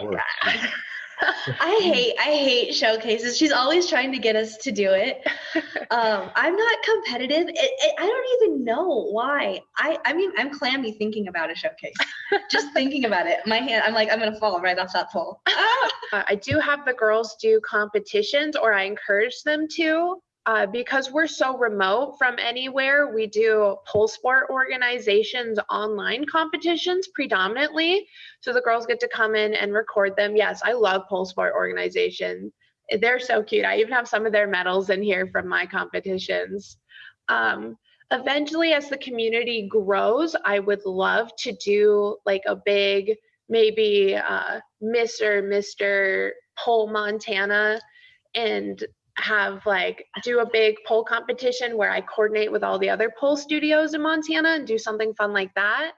Or- I hate I hate showcases. She's always trying to get us to do it. Um, I'm not competitive. It, it, I don't even know why. I I mean I'm clammy thinking about a showcase. Just thinking about it, my hand. I'm like I'm gonna fall right off that pole. Ah! Uh, I do have the girls do competitions, or I encourage them to. Uh, because we're so remote from anywhere, we do pole sport organizations online competitions predominantly. So the girls get to come in and record them. Yes, I love pole sport organizations. They're so cute. I even have some of their medals in here from my competitions. Um, eventually, as the community grows, I would love to do like a big, maybe uh, Miss or Mr. Pole Montana and have like do a big pole competition where I coordinate with all the other pole studios in Montana and do something fun like that.